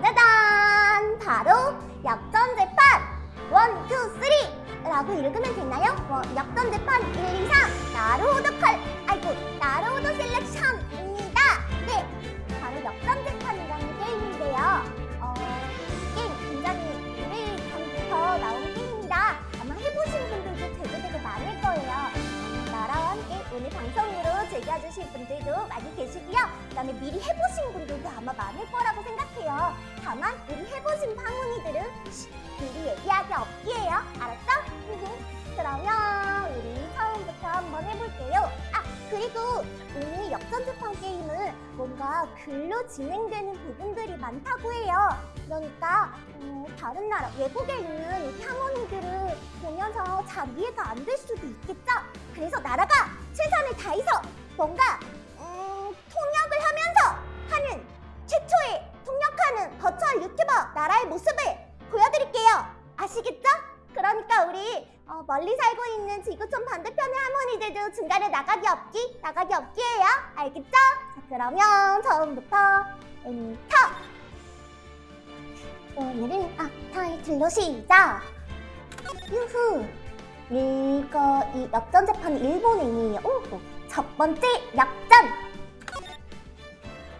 짜자잔! 바로 역전 재판! One, two, three! 라고 읽으면 되나요? 어, 역전 재판 1, 2, 3 나루오도 칼 아이고 나루오도 셀렉션입니다! 네, 바로 역전 재판이라는 게임인데요. 어, 이 게임 굉장히 오래전부터 나온 게임입니다. 아마 해보신 분들도 되게 되게 많을 거예요. 어, 나라와 함께 오늘 방송으로 즐겨주실 분들도 많이 계시고요. 그 다음에 미리 해보신 분들도 아마 많을 거라고 생각해요. 다만 우리 해보신 파문이들은 미리 얘기하기 없기에요. 알았어? 그러면 우리 처음부터 한번 해볼게요. 아 그리고 오늘 역전재판 게임은 뭔가 글로 진행되는 부분들이 많다고 해요. 그러니까 음, 다른 나라 외국에 있는 이 할머니들을 보면서 잘 이해가 안 될 수도 있겠죠? 그래서 나라가 최선을 다해서 뭔가 음, 통역을 하면서 하는 최초의 통역하는 버추얼 유튜버 나라의 모습을 보여드릴게요. 아시겠죠? 그러니까 우리 어, 멀리 살고 있는 지구촌 반대편의 할머니들도 중간에 나가기 없기 나가기 없기예요. 알겠죠? 자 그러면 처음부터 엔터. 오늘은 아 타이틀로 시작. 유후. 이거 이 역전 재판 일본행이에요. 오, 첫 번째 역전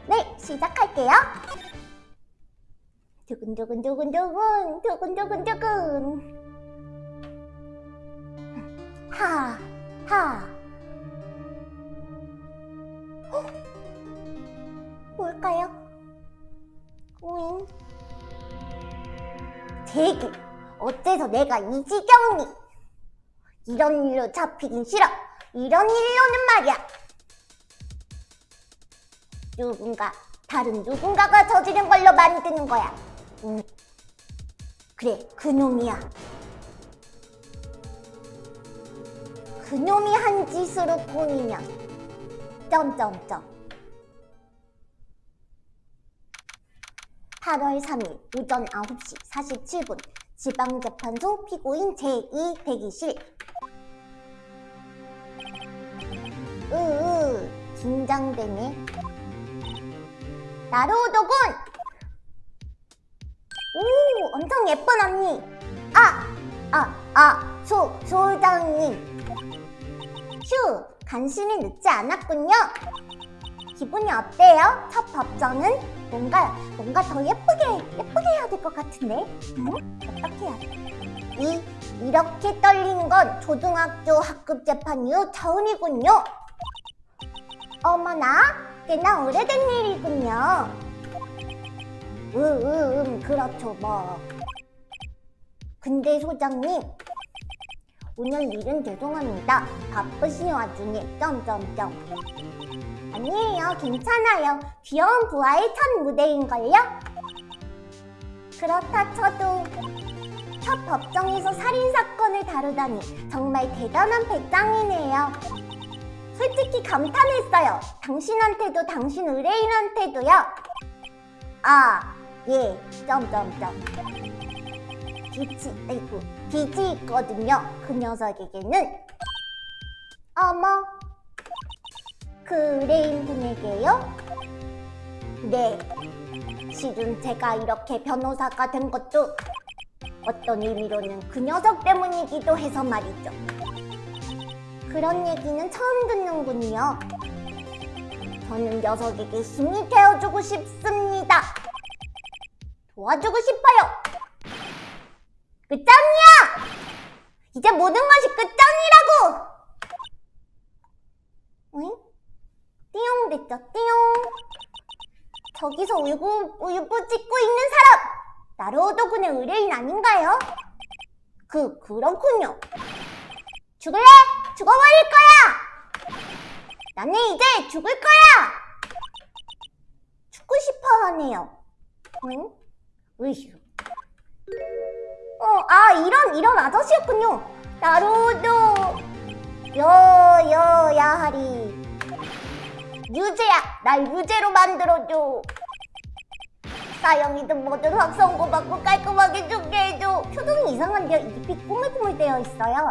네 시작할게요 두근두근두근두근 두근두근두근 하, 하. 어? 뭘까요? 오잉. 대기. 어째서 내가 이 지경이? 이런 일로 잡히긴 싫어. 이런 일로는 말이야. 누군가, 다른 누군가가 저지른 걸로 만드는 거야. 음. 그래, 그놈이야. 그놈이 한 짓으로 보이면 점점점 8월 3일 오전 9시 47분 지방재판소 피고인 제2 대기실 으으 긴장되네 나루오도군 오 엄청 예쁜 언니 아! 아! 아! 소! 소장님 휴! 간신히 늦지 않았군요 기분이 어때요? 첫 법정은 뭔가 뭔가 더 예쁘게 예쁘게 해야 될 것 같은데 응? 어떻게 해야 돼? 이 이렇게 떨리는 건 초등학교 학급 재판 이후 처음이군요 어머나 꽤나 오래된 일이군요 으으음 음, 그렇죠 뭐 근데 소장님 오늘 일은 죄송합니다. 바쁘신 와중에 점점점 아니에요. 괜찮아요. 귀여운 부하의 첫 무대인걸요? 그렇다 쳐도 첫 법정에서 살인사건을 다루다니 정말 대단한 배짱이네요. 솔직히 감탄했어요. 당신한테도 당신 의뢰인한테도요. 아, 예, 점점점. 빛이, 아이고, 빛이 있거든요. 그 녀석에게는. 어머, 그 의뢰인 분에게요? 네, 실은 제가 이렇게 변호사가 된 것도 어떤 의미로는 그 녀석 때문이기도 해서 말이죠. 그런 얘기는 처음 듣는군요. 저는 녀석에게 힘이 되어주고 싶습니다. 도와주고 싶어요. 끝장이야! 이제 모든 것이 끝장이라고! 응? 띠용 됐죠, 띠용. 저기서 울고, 울고 찍고 있는 사람! 나로오도군의 의뢰인 아닌가요? 그, 그렇군요. 죽을래? 죽어버릴 거야! 나는 이제 죽을 거야! 죽고 싶어 하네요. 응? 으휴. 어, 아, 이런, 이런 아저씨였군요. 나로도, 여, 여, 야하리. 유죄야! 날 유죄로 만들어줘. 사형이든 뭐든 확 선고 받고 깔끔하게 죽게 해줘. 표정이 이상한데요? 입이 꾸물꾸물 있어요.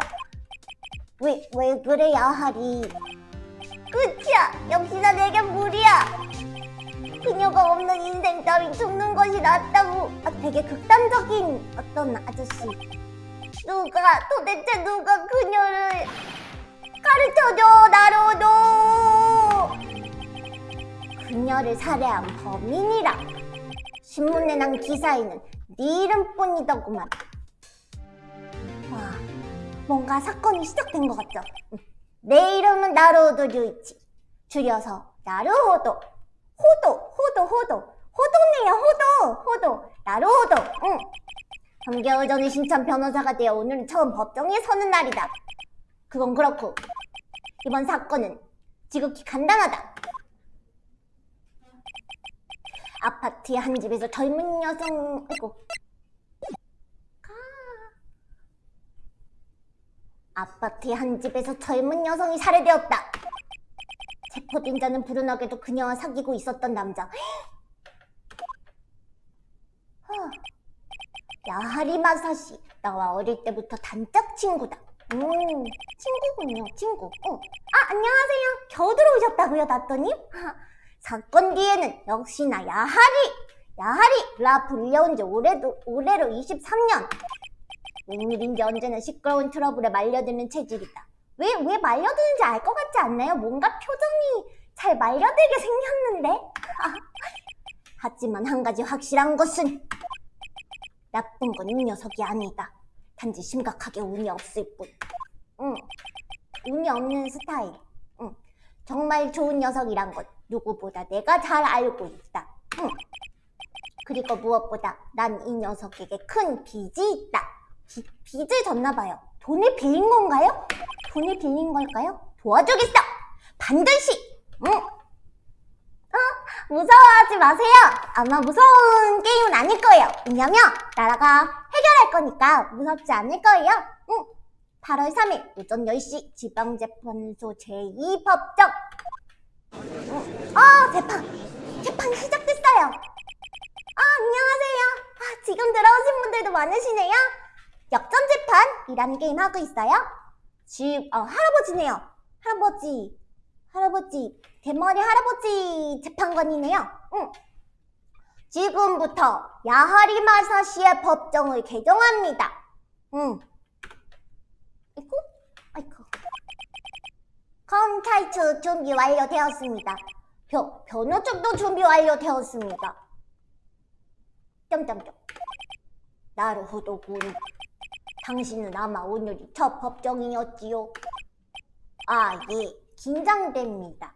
왜, 왜 그래, 야 하리. 끝이야! 역시나 내겐 무리야! 그녀가 없는 인생 따윈 죽는 것이 낫다고. 아, 되게 극단적인 어떤 아저씨. 누가 도대체 누가 그녀를 가르쳐줘 나로도. 그녀를 살해한 범인이라. 신문에 난 기사에는 네 이름뿐이더구만. 와, 뭔가 사건이 시작된 것 같죠? 응. 내 이름은 나루호도 류이치. 줄여서 나루호도. 호도, 호도, 호도. 호도네요, 호도, 호도. 나루호도. 응. 3개월 전에 신참 변호사가 되어 오늘은 처음 법정에 서는 날이다. 그건 그렇고 이번 사건은 지극히 간단하다. 아파트의 한 집에서 젊은 여성, 아이고, 아파트의 한 집에서 젊은 여성이 살해되었다. 체포된 자는 불운하게도 그녀와 사귀고 있었던 남자. 어, 야하리 마사시. 나와 어릴 때부터 단짝 친구다. 음, 친구군요, 친구. 어. 아, 안녕하세요. 겨우 들어오셨다고요, 나또님? 사건 뒤에는 역시나 야하리. 야하리. 라 불려온 지 올해도, 올해로 23년. 웬일인지 언제나 시끄러운 트러블에 말려드는 체질이다. 왜, 왜 말려드는지 알 것 같지 않나요? 뭔가 표정이 잘 말려들게 생겼는데? 하지만 한 가지 확실한 것은 나쁜 건 이 녀석이 아니다. 단지 심각하게 운이 없을 뿐. 응. 운이 없는 스타일. 응. 정말 좋은 녀석이란 것 누구보다 내가 잘 알고 있다. 응. 그리고 무엇보다 난 이 녀석에게 큰 빚이 있다. 비, 빚을 졌나 봐요. 돈을 빌린 건가요? 돈을 빌린 걸까요? 도와주겠어! 반드시! 응! 어? 무서워하지 마세요! 아마 무서운 게임은 아닐 거예요. 왜냐면 나라가 해결할 거니까 무섭지 않을 거예요. 응! 8월 3일 오전 10시 지방재판소 제2법정 응. 어, 재판! 재판 시작됐어요! 아, 안녕하세요. 아, 지금 들어오신 분들도 많으시네요. 역전재판이라는 게임 하고 있어요. 지, 어, 할아버지네요. 할아버지, 할아버지, 대머리 할아버지 재판관이네요. 응. 지금부터 야하리 마사시의 법정을 개정합니다. 응. 아이고, 아이고. 검찰 준비 완료되었습니다. 변, 변호 측도 준비 완료되었습니다. 점점점. 나루호도군. 당신은 아마 오늘이 첫 법정이었지요. 아, 예. 긴장됩니다.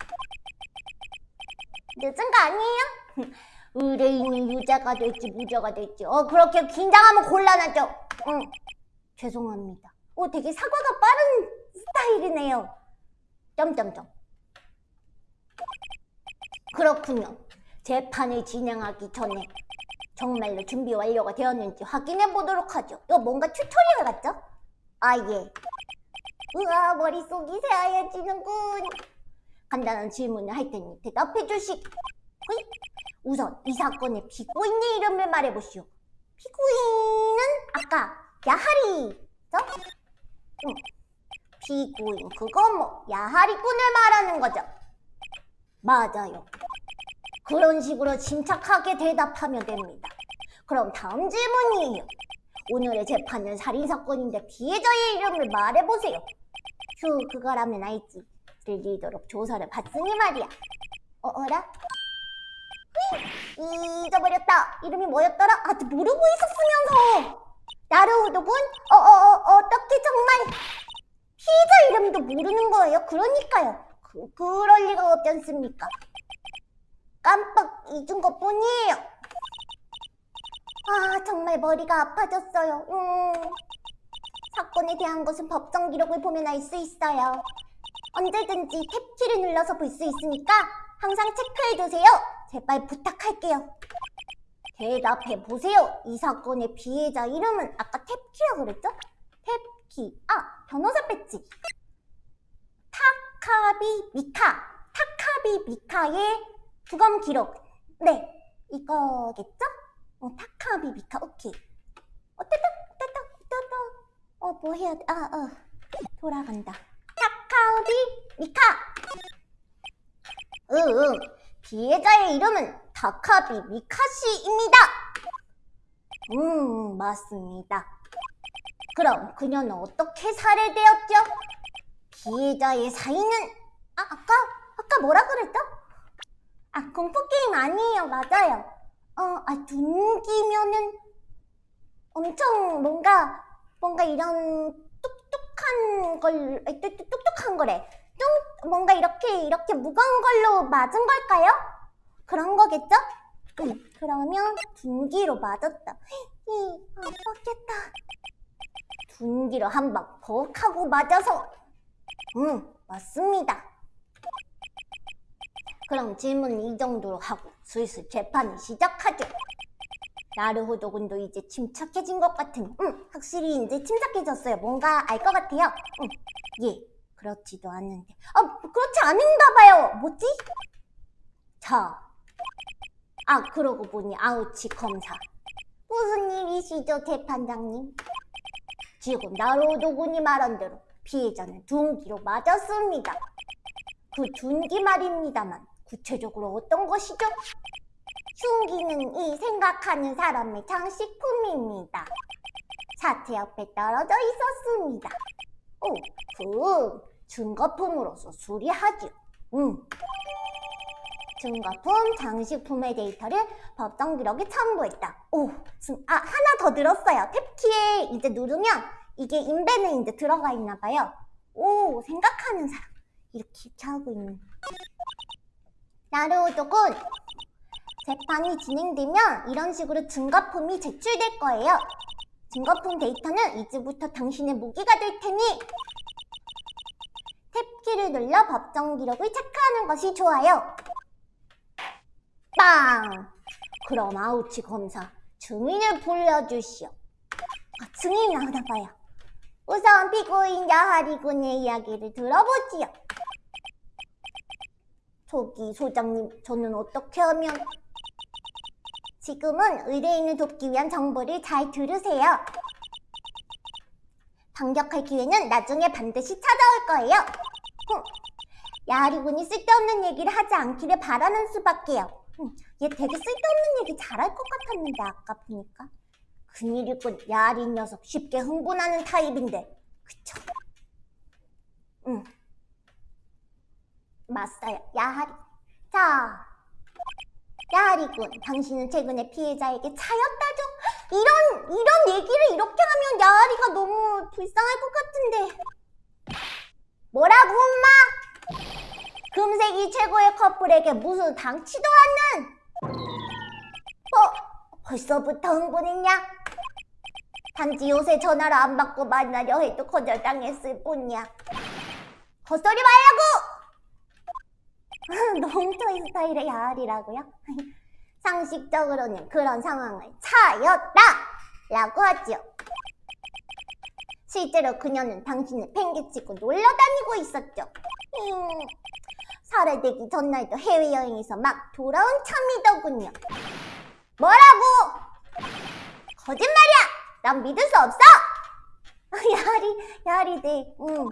늦은 거 아니에요? 의뢰인이 유죄가 될지 무죄가 될지 어 그렇게 긴장하면 곤란하죠. 응. 죄송합니다. 오 되게 사과가 빠른 스타일이네요. 점점점. 그렇군요. 재판을 진행하기 전에 정말로 준비 완료가 되었는지 확인해 보도록 하죠. 이거 뭔가 tutorial 같죠? 아 예. 우와 머릿속이 새하얘지는군. 간단한 질문을 할 테니 대답해 주시. 호이? 우선 이 사건의 피고인의 이름을 말해보시오. 피고인은 아까 야하리죠? 응. 피고인 그거 뭐 야하리꾼을 말하는 거죠. 맞아요. 그런 식으로 침착하게 대답하면 됩니다. 그럼 다음 질문이에요. 오늘의 재판은 살인사건인데 피해자의 이름을 말해보세요. 휴, 그거라면 알지. 들리도록 조사를 받으니 말이야. 어, 어라? 휘, 잊어버렸다. 이름이 뭐였더라? 아직 모르고 있었으면서. 나루호도군? 어, 어, 어, 어떻게 정말 피해자 이름도 모르는 거예요? 그러니까요. 그, 그럴 리가 없지 않습니까? 깜빡 잊은 것 뿐이에요. 아, 정말 머리가 아파졌어요. 음. 사건에 대한 것은 법정 기록을 보면 알 수 있어요. 언제든지 탭키를 눌러서 볼 수 있으니까 항상 체크해두세요. 제발 부탁할게요. 대답해 보세요. 이 사건의 피해자 이름은 아까 탭키라고 그랬죠? 탭키. 아, 변호사 배지. 타카비 미카. 타카비 미카의 부검 기록. 네, 이거겠죠? 어, 타카비 미카. 오케이. 어, 떼떡, 떼떡, 떼떡. 어, 뭐 해야 돼? 아, 어. 돌아간다. 타카비 미카. 응, 응. 피해자의 이름은 다카비 미카시입니다. 음, 맞습니다. 그럼 그녀는 어떻게 살해되었죠? 피해자의 사인은 아, 아까 아까 뭐라 그랬죠? 아, 공포 게임 아니에요. 맞아요. 어, 아, 둔기면은 엄청 뭔가 뭔가 이런 뚝뚝한 걸 아니, 뚝- 뚝- 뚝뚝한 거래. 뚱 뭔가 이렇게 이렇게 무거운 걸로 맞은 걸까요? 그런 거겠죠? 응, 그러면 둔기로 맞았다. 이 아팠겠다. 둔기로 한 방 벅 하고 맞아서 응 맞습니다. 그럼 질문 이 정도로 하고 슬슬 재판을 시작하죠. 나르호도 군도 이제 침착해진 것 같으니 응 확실히 이제 침착해졌어요. 뭔가 알 것 같아요. 응, 예 그렇지도 않은데 아 그렇지 않은가 봐요. 뭐지? 자, 아 그러고 보니 아우치 검사 무슨 일이시죠 재판장님? 지금 나로도 군이 말한 대로 피해자는 둔기로 맞았습니다. 그 둔기 말입니다만 구체적으로 어떤 것이죠? 흉기는 이 생각하는 사람의 장식품입니다. 사체 옆에 떨어져 있었습니다. 오, 그 증거품으로서 수리하죠. 음. 증거품, 장식품의 데이터를 법정 기록에 첨부했다. 오, 지금 아 하나 더 늘었어요. 탭키에 이제 누르면 이게 인벤에 이제 들어가 있나 봐요. 오, 생각하는 사람 이렇게 이렇게 하고 있는. 나루오독은 재판이 진행되면 이런 식으로 증거품이 제출될 거예요. 증거품 데이터는 이제부터 당신의 무기가 될 테니 탭키를 눌러 법정 기록을 체크하는 것이 좋아요. 빵! 그럼 아우치 검사, 증인을 불러주시오. 아, 증인이 나오나 봐요. 우선 피고인 야하리 군의 이야기를 들어보지요. 저기 소장님, 저는 어떻게 하면... 지금은 의뢰인을 돕기 위한 정보를 잘 들으세요. 반격할 기회는 나중에 반드시 찾아올 거예요. 흠, 야하리 군이 쓸데없는 얘기를 하지 않기를 바라는 수밖에요. 음, 얘 되게 쓸데없는 얘기 잘할 것 같았는데 아까 보니까 큰일이군 야리 녀석 쉽게 흥분하는 타입인데 그쵸? 응 맞아요 야하리 자 야하리군 당신은 최근에 피해자에게 차였다죠? 이런 이런 얘기를 이렇게 하면 야하리가 너무 불쌍할 것 같은데 뭐라고 엄마? 금색이 최고의 커플에게 무슨 당치도 않는 어? 벌써부터 흥분했냐? 단지 요새 전화를 안 받고 만나려 해도 거절당했을 뿐이야 헛소리 말라고! 너무 토이 스타일의 야알이라고요? 상식적으로는 그런 상황을 차였다! 라고 하지요 실제로 그녀는 당신을 팽개치고 놀러다니고 있었죠 음, 살해되기 전날도 해외여행에서 막 돌아온 참이더군요. 뭐라고? 거짓말이야! 난 믿을 수 없어! 야리, 야리네, 응.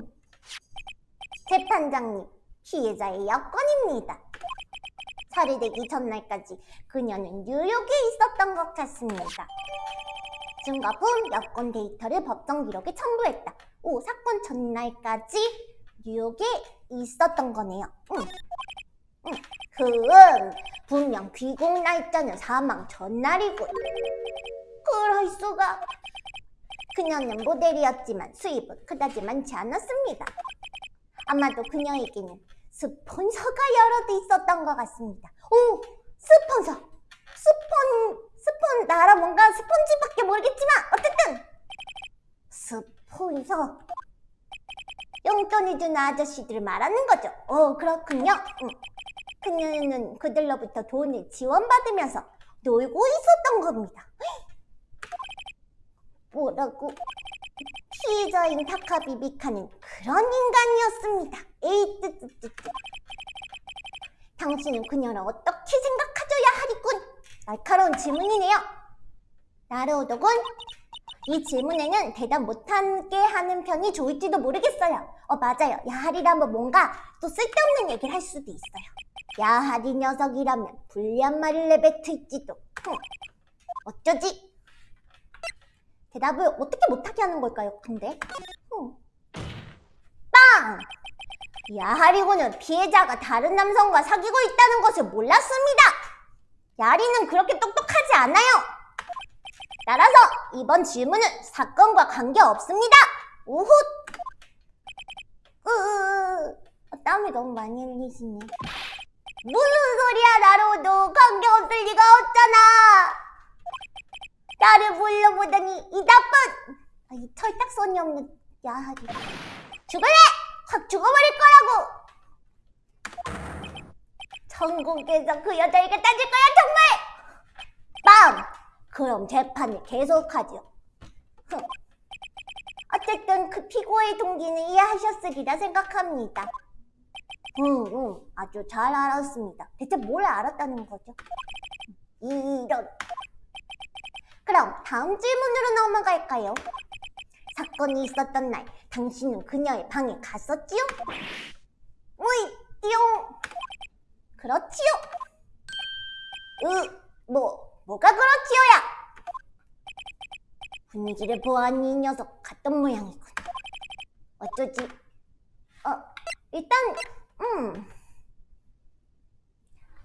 재판장님, 피해자의 여건입니다. 살해되기 전날까지 그녀는 뉴욕에 있었던 것 같습니다. 증거품, 여권 데이터를 법정 기록에 첨부했다. 오, 사건 전날까지 뉴욕에 있었던 거네요. 응. 응. 그은 분명 귀국 날짜는 사망 전날이군. 그럴 수가. 그녀는 모델이었지만 수입은 그다지 많지 않았습니다. 아마도 그녀에게는 스폰서가 여러 대 있었던 것 같습니다. 오! 스폰서! 스폰, 스폰, 나라 뭔가 스폰지밖에 모르겠지만 어쨌든 스폰서 용돈을 주는 아저씨들을 말하는 거죠. 어, 그렇군요. 응. 그녀는 그들로부터 돈을 지원받으면서 놀고 있었던 겁니다. 뭐라고? 피해자인 타카비 미카는 그런 인간이었습니다. 에이, 뜨뜨뜨뜨. 당신은 그녀를 어떻게 생각하줘야 하리군? 날카로운 질문이네요. 나르오독은 이 질문에는 대답 못하게 하는 편이 좋을지도 모르겠어요. 어, 맞아요. 야하리라면 뭔가 또 쓸데없는 얘기를 할 수도 있어요. 야하리 녀석이라면 불리한 말을 내뱉을지도. 흥. 어쩌지? 대답을 어떻게 못하게 하는 걸까요, 근데? 흥. 빵! 야하리고는 피해자가 다른 남성과 사귀고 있다는 것을 몰랐습니다. 야리는 그렇게 똑똑하지 않아요. 따라서 이번 질문은 사건과 관계없습니다. 우훗! 으, 땀이 너무 많이 흘리시네. 무슨 소리야, 나로도 관계없을 리가 없잖아. 나를 불러보더니 이 나쁜, 아, 이 털딱선이 없는 야하리. 죽을래! 확 죽어버릴 거라고! 천국에서 그 여자에게 따질 거야, 정말! 빰! 그럼 재판을 계속하죠. 흥. 어쨌든 그 피고의 동기는 이해하셨으리라 생각합니다. 응, 응, 아주 잘 알았습니다. 대체 뭘 알았다는 거죠? 이런. 그럼 다음 질문으로 넘어갈까요? 사건이 있었던 날, 당신은 그녀의 방에 갔었지요? 으이, 띠용. 그렇지요. 으, 뭐, 뭐가 그렇지요야? 분위기를 보아하니 이 녀석 갔던 모양이군. 어쩌지? 어, 일단, 음.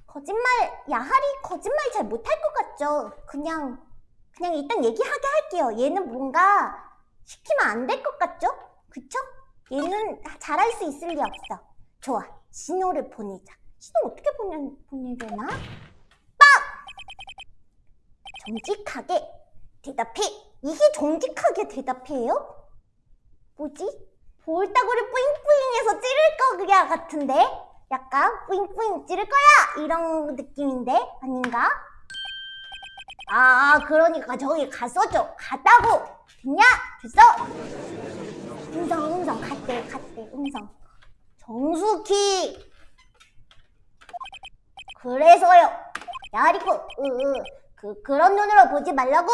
거짓말, 야하리 거짓말 잘 못할 것 같죠? 그냥, 그냥 일단 얘기하게 할게요. 얘는 뭔가 시키면 안 될 것 같죠? 그쵸? 얘는 잘할 수 있을 리 없어. 좋아, 신호를 보내자. 신호 어떻게 보내, 보내려나? 빡! 정직하게 대답해. 이게 정직하게 대답해요? 뭐지? 볼따구를 뿌잉뿌잉해서 찌를 거야 같은데? 약간 뿌잉뿌잉 찌를 거야! 이런 느낌인데? 아닌가? 아, 그러니까 저기 갔었죠. 갔다고! 됐냐? 됐어! 음성, 음성, 갔대, 갔대, 음성. 정숙히! 그래서요. 야리코, 으, 으, 그, 그런 눈으로 보지 말라고!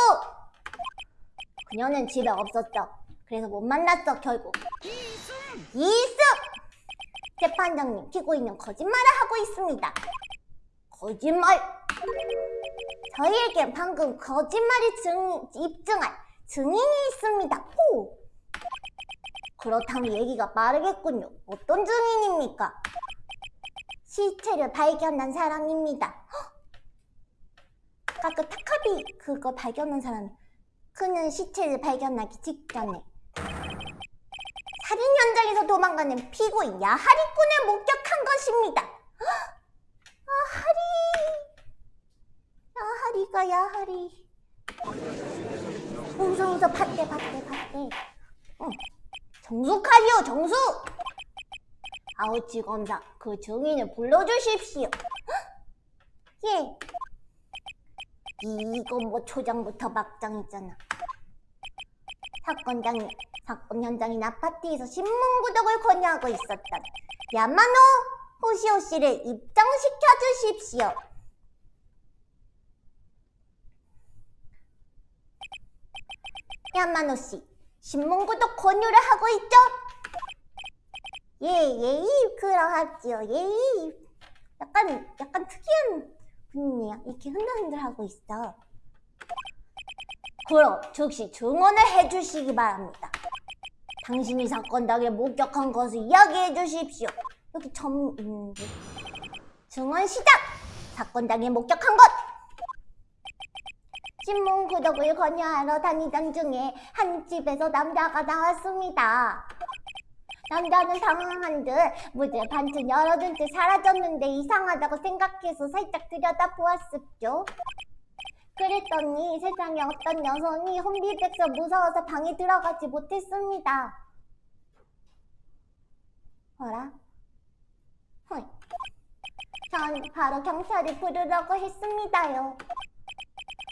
그녀는 집에 없었죠. 그래서 못 만났어, 결국. 이승! 재판장님, 피고인은 거짓말을 하고 있습니다. 거짓말! 저희에게 방금 거짓말을 증, 입증할 증인이 있습니다. 호! 그렇다면 얘기가 빠르겠군요. 어떤 증인입니까? 시체를 발견한 사람입니다. 헉! 아까 그 타카비 그거 발견한 사람 그는 시체를 발견하기 직전에 살인 현장에서 도망가는 피고인 야하리꾼을 목격한 것입니다. 헉! 야하리 야 하리 가 야 하리 웃어 웃어 밭대 밭대 밭대 응. 정숙하시오 정숙 아우치 검사 그 증인을 불러주십시오 헉! 예 이건 뭐 초장부터 막장이잖아 사건장이 사건 현장인 아파트에서 신문 구독을 권유하고 있었던 야마노 호시오 씨를 입장시켜 주십시오. 야마노 씨, 신문 구독 권유를 하고 있죠? 예, 예, 그러하지요. 예. 약간 약간 특이한 분이에요. 이렇게 흔들흔들하고 있어. 그럼 즉시 증언을 해주시기 바랍니다. 당신이 사건 당일 목격한 것을 이야기해 주십시오. 여기 점 있는데. 증언 시작! 사건 당일 목격한 것! 신문 구독을 권유하러 다니던 중에 한 집에서 남자가 나왔습니다. 남자는 당황한 듯 문을 반쯤 열어둔 채 사라졌는데 이상하다고 생각해서 살짝 들여다보았었죠. 그랬더니 세상에 어떤 여성이 혼비백서 무서워서 방에 들어가지 못했습니다. 뭐라? 헐. 전 바로 경찰을 부르려고 했습니다요.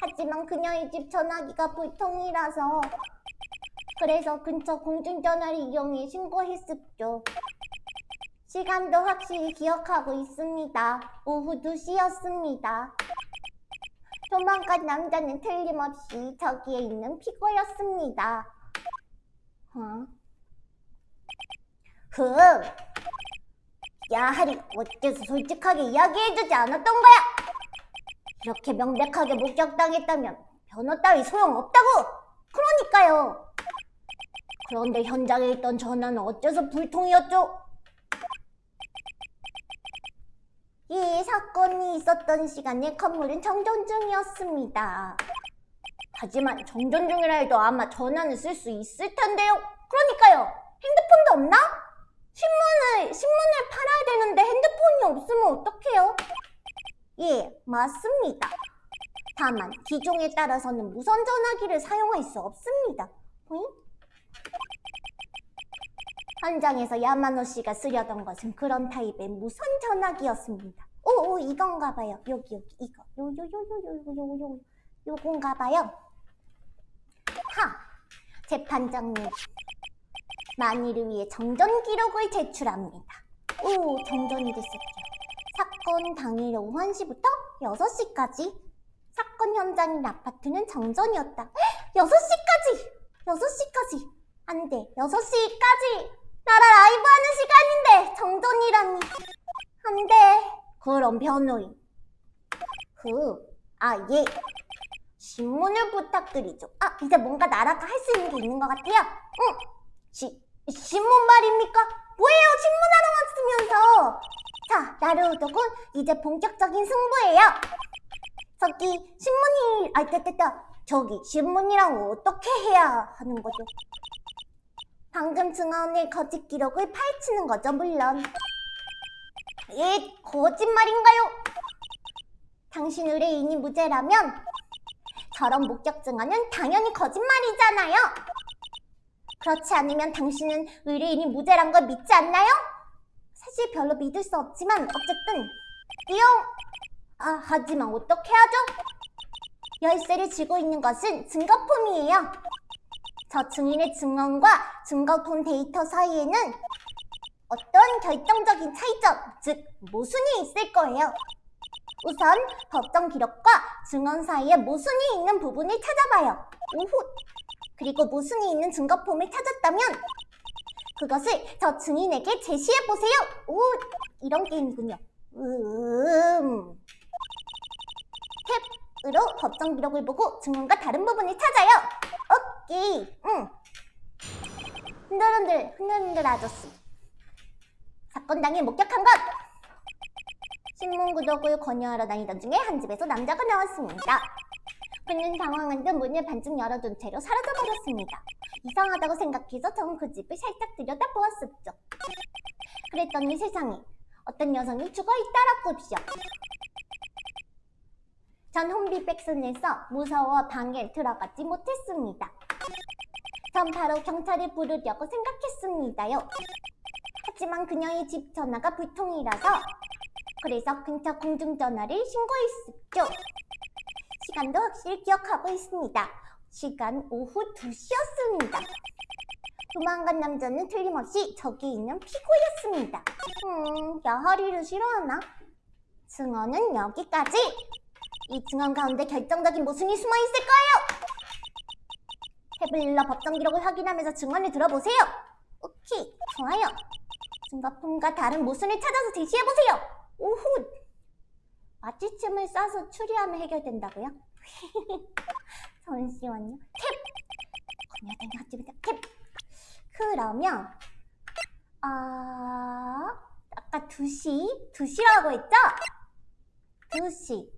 하지만 그녀의 집 전화기가 불통이라서 그래서 근처 공중전화를 이용해 신고했었죠. 시간도 확실히 기억하고 있습니다. 오후 2시였습니다. 도망간 남자는 틀림없이 저기에 있는 피고였습니다. 어? 흠, 야 하리 어째서 솔직하게 이야기해주지 않았던 거야? 이렇게 명백하게 목격당했다면 변호 따위 소용없다고! 그러니까요. 그런데 현장에 있던 전화는 어째서 불통이었죠? 이 사건이 있었던 시간에 건물은 정전 중이었습니다. 하지만 정전 중이라 해도 아마 전화는 쓸 수 있을 텐데요. 그러니까요. 핸드폰도 없나? 신문을 신문을 팔아야 되는데 핸드폰이 없으면 어떡해요? 예, 맞습니다. 다만 기종에 따라서는 무선 전화기를 사용할 수 없습니다. 보잉? 현장에서 야마노 씨가 쓰려던 것은 그런 타입의 무선 전화기였습니다. 오, 오 이건가 봐요. 여기 여기 이거. 요 요 요 요 요 요 요요 요건가 봐요. 하. 재판장님. 만일을 위해 정전 기록을 제출합니다. 오, 정전이 됐었죠. 사건 당일 오후 1시부터 6시까지 사건 현장인 아파트는 정전이었다. 헉, 6시까지! 6시까지! 안 돼. 6시까지! 나라 라이브 하는 시간인데 정전이라니. 안 돼. 그럼 변호인. 그, 아, 예. 신문을 부탁드리죠. 아, 이제 뭔가 나라가 할 수 있는 게 있는 것 같아요. 응. 시, 신문 말입니까? 뭐예요? 신문하러 왔으면서. 자, 나루오독은 이제 본격적인 승부예요. 저기 신문이 아 됐됐다. 저기 신문이랑 어떻게 해야 하는 거죠? 방금 증언의 거짓 기록을 파헤치는 거죠, 물론. 예, 거짓말인가요? 당신 의뢰인이 무죄라면 저런 목격 증언은 당연히 거짓말이잖아요. 그렇지 않으면 당신은 의뢰인이 무죄란 걸 믿지 않나요? 사실 별로 믿을 수 없지만 어쨌든 띠용! 아 하지만 어떻게 하죠? 열쇠를 쥐고 있는 것은 증거품이에요. 저 증인의 증언과 증거품 데이터 사이에는 어떤 결정적인 차이점, 즉 모순이 있을 거예요. 우선 법정 기록과 증언 사이에 모순이 있는 부분을 찾아봐요. 오후. 그리고 모순이 있는 증거품을 찾았다면 그것을 저 증인에게 제시해 보세요. 오, 이런 게임이군요. 음. 탭으로 법정 기록을 보고 증언과 다른 부분을 찾아요. 오케이. 응. 흔들흔들 흔들흔들 아저씨. 사건 당일 목격한 것. 신문 구독을 권유하러 다니던 중에 한 집에서 남자가 나왔습니다. 그는 당황한 듯 문을 반쯤 열어둔 채로 사라져버렸습니다. 이상하다고 생각해서 전그 집을 살짝 들여다보았었죠. 그랬더니 세상에 어떤 여성이 죽어있더라고요. 전 혼비백산에서 무서워 방에 들어가지 못했습니다. 전 바로 경찰을 부르려고 생각했습니다요. 하지만 그녀의 집 전화가 불통이라서 그래서 근처 공중전화를 신고했었죠. 시간도 확실히 기억하고 있습니다. 시간 오후 2시였습니다. 도망간 남자는 틀림없이 저기 있는 피고였습니다. 음, 야하리를 싫어하나? 증언은 여기까지! 이 증언 가운데 결정적인 모순이 숨어 있을 거예요! 탭을 법정 기록을 확인하면서 증언을 들어보세요! 오케이, 좋아요. 증거품과 다른 모순을 찾아서 제시해보세요! 오후! 마취침을 싸서 추리하면 해결된다고요? 잠시만요. 핫집이다. 캡! 그러면 아... 아까 2시? 2시라고 했죠? 2시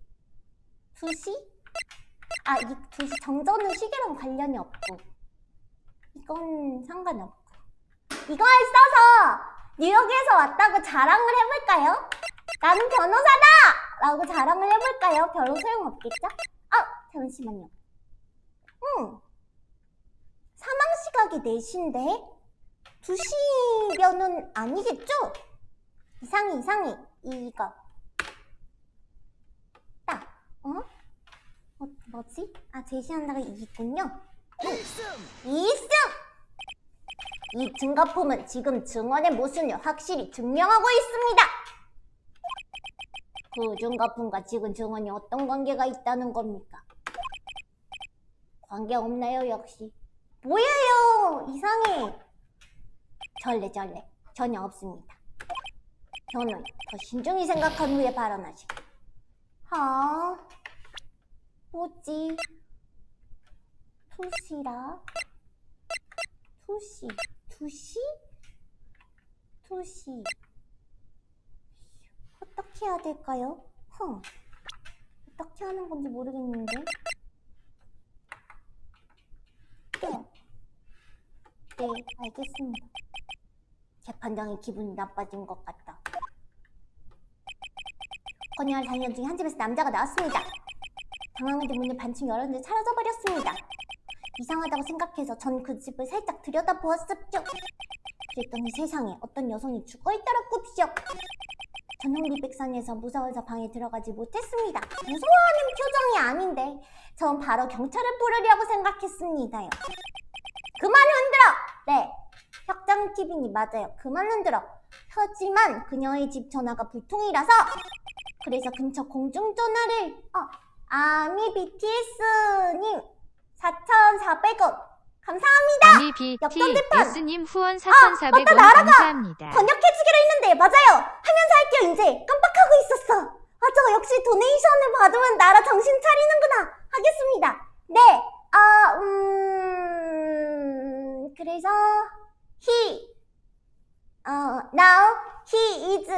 2시? 아, 이 2시 정전은 시계랑 관련이 없고 이건 상관없고 이걸 써서 뉴욕에서 왔다고 자랑을 해볼까요? 나는 변호사다! 라고 자랑을 해볼까요? 별로 소용없겠죠? 아, 잠시만요. 응. 사망 시각이 4시인데 2시면은 아니겠죠? 이상해, 이상해. 이거. 딱. 어? 어, 뭐지? 아, 제시한다가 이있군요. 이승! 이 증거품은 지금 증언의 모순을 확실히 증명하고 있습니다. 그 증거품과 지금 증언이 어떤 관계가 있다는 겁니까? 관계 없나요, 역시? 뭐예요? 이상해. 절레 절레. 전혀 없습니다. 저는 더 신중히 생각한 후에 발언하시고. 아, 뭐지? 투시라? 투시, 투시? 투시. 어떻게 해야 될까요? 흥. 어떻게 하는 건지 모르겠는데. 네. 네, 알겠습니다. 제 판정에 기분이 나빠진 것 같다. 건영을 다니는 중에 한 집에서 남자가 나왔습니다. 당황한 듯 문을 반쯤 열었는데 사라져버렸습니다. 이상하다고 생각해서 전 그 집을 살짝 들여다보았었죠. 그랬더니 세상에 어떤 여성이 죽어있더라고요. 전용리백산에서 무서워서 방에 들어가지 못했습니다. 무서워하는 표정이 아닌데 전 바로 경찰을 부르려고 생각했습니다요. 그만 흔들어! 네, 혁장TV니 맞아요. 그만 흔들어. 하지만 그녀의 집 전화가 불통이라서 그래서 근처 공중전화를 어, 아미 BTS님 4,400원 감사합니다. 아미 역전재판! BTS님 후원 맞다, 4,400원 날아가! 감사합니다. 번역해주기로 했는데 맞아요 하면서 할게요 이제 깜빡하고 있었어 맞아 역시 도네이션을 받으면 나라 정신 차리는구나 하겠습니다 네 아 음 그래서 he 어 now he is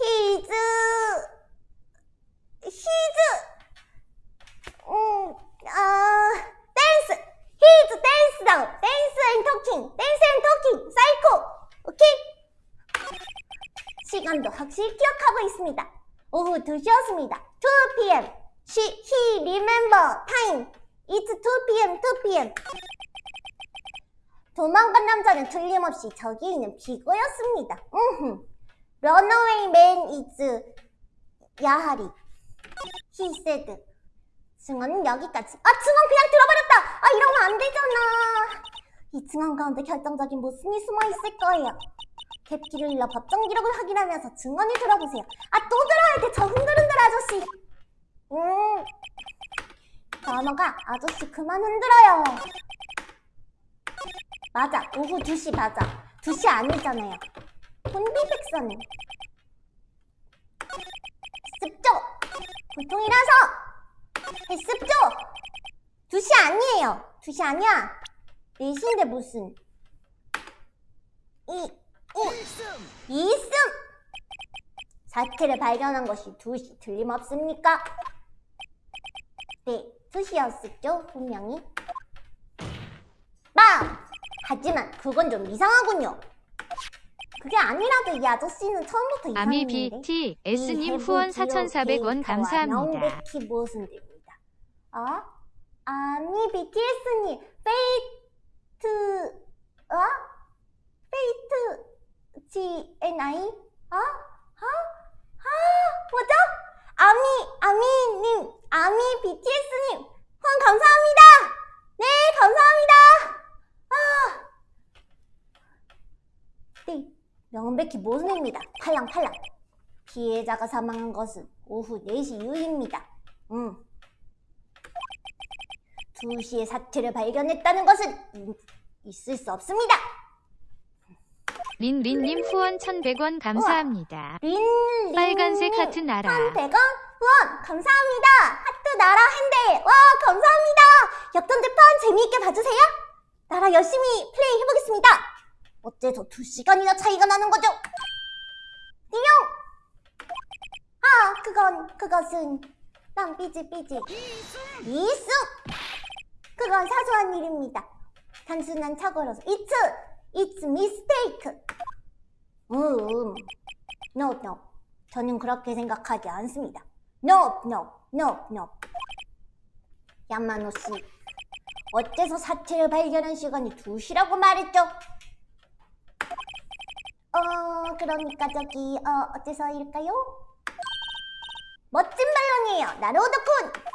he is he is 음 아 댄스 is dance now dance and talking dance and talking 사이코 오케이 시간도 확실히 기억하고 있습니다 오후 2시였습니다 2pm she, he remember time it's 2pm 2pm 도망간 남자는 틀림없이 저기 있는 비거였습니다 음흠. runaway man is 야하리 he said 증언은 여기까지. 아, 증언 그냥 들어버렸다! 아, 이러면 안 되잖아. 이 증언 가운데 결정적인 모순이 숨어 있을 거예요. 갭기를 일러 법정 기록을 확인하면서 증언을 들어보세요. 아, 또 들어야 돼, 저 흔들흔들 아저씨. 음. 단어가 아저씨 그만 흔들어요. 맞아, 오후 2시 맞아. 2시 아니잖아요. 혼비백산은. 습죠! 보통이라서! 했습죠? 2시 아니에요. 2시 아니야. 4시인데 무슨. 이, 이, 이승! 사태를 발견한 것이 2시 틀림없습니까? 네, 2시였었죠, 분명히. 빵! 하지만 그건 좀 이상하군요. 그게 아니라도 이 아저씨는 처음부터 아미 이상했는데. BTS님 후원 4,400원 감사합니다. 명백히 모순됩니다. 어? 아미 BTS님 페이트 어? 페이트 GNI? 어? 어? 아 뭐죠? 아미 아미님 아미 BTS님 후원 감사합니다. 네 감사합니다. 아 네. 명백히 모순입니다. 탈랑탈랑. 피해자가 사망한 것은 오후 4시 이후입니다. 음. 2시에 사체를 발견했다는 것은 음, 있을 수 없습니다. 린린님 후원 1,100원 감사합니다. 린, 린, 빨간색 하트 나라. 1,100원 후원 감사합니다. 하트 나라 핸들 와 감사합니다. 역전 재판 재미있게 봐주세요. 나라 열심히 플레이 해보겠습니다. 어째서 2시간이나 차이가 나는 거죠? 띠용! 아, 그건, 그것은 난 삐지 삐지 이승! 그건 사소한 일입니다. 단순한 착오로서 It's, it's mistake. 음, no, no. 저는 그렇게 생각하지 않습니다. No, no, no, no. 야마노 씨, 어째서 사체를 발견한 시간이 2시라고 말했죠? 어, 그러니까 저기, 어, 어째서일까요? 멋진 반론이에요, 나로우도쿤!